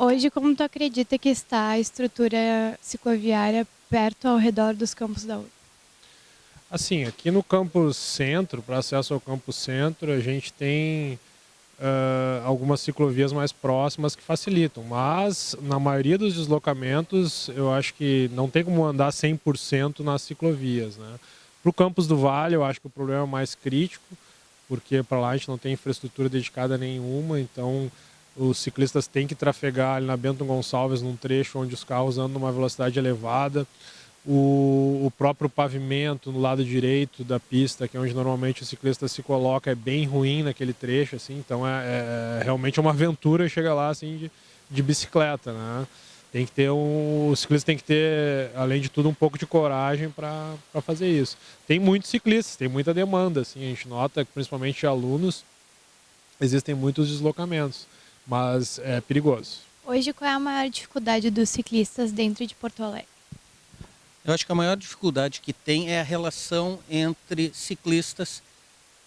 Hoje, como tu acredita que está a estrutura cicloviária perto ao redor dos campos da URGS? Assim, aqui no campus centro, para acesso ao campus centro, a gente tem uh, algumas ciclovias mais próximas que facilitam, mas na maioria dos deslocamentos eu acho que não tem como andar 100% nas ciclovias. Né? Para o campus do Vale, eu acho que o problema é mais crítico, porque para lá a gente não tem infraestrutura dedicada nenhuma, então os ciclistas têm que trafegar ali na Bento Gonçalves num trecho onde os carros andam numa velocidade elevada o, o, próprio pavimento no lado direito da pista, que é onde normalmente o ciclista se coloca, é bem ruim naquele trecho, assim, então é, é, é realmente uma aventura chegar lá assim de, de bicicleta, né? Tem que ter um, o ciclista tem que ter, além de tudo, um pouco de coragem para fazer isso. Tem muitos ciclistas, tem muita demanda, assim, a gente nota que principalmente alunos existem muitos deslocamentos, mas é perigoso. Hoje, qual é a maior dificuldade dos ciclistas dentro de Porto Alegre? Eu acho que a maior dificuldade que tem é a relação entre ciclistas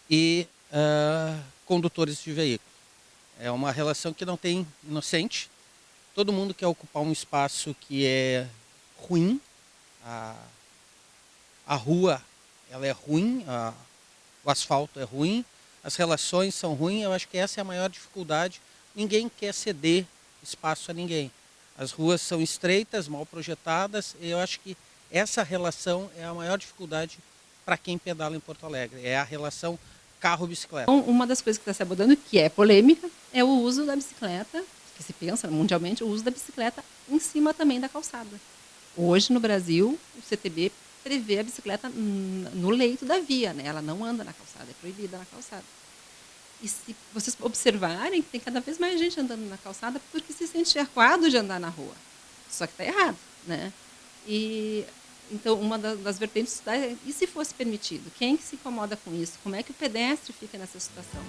e uh, condutores de veículos. É uma relação que não tem inocente. Todo mundo quer ocupar um espaço que é ruim. A, a rua ela é ruim, a, o asfalto é ruim, as relações são ruins. Eu acho que essa é a maior dificuldade. Ninguém quer ceder espaço a ninguém. As ruas são estreitas, mal projetadas, e eu acho que essa relação é a maior dificuldade para quem pedala em Porto Alegre, é a relação carro-bicicleta. Então, uma das coisas que está se abordando, que é polêmica, é o uso da bicicleta, que se pensa mundialmente, o uso da bicicleta em cima também da calçada. Hoje, no Brasil, o CTB prevê a bicicleta no leito da via, né? ela não anda na calçada, é proibida na calçada. E se vocês observarem, tem cada vez mais gente andando na calçada porque se sente acuado de andar na rua. Só que está errado, né? E então, uma das vertentes é, e se fosse permitido? Quem que se incomoda com isso? Como é que o pedestre fica nessa situação?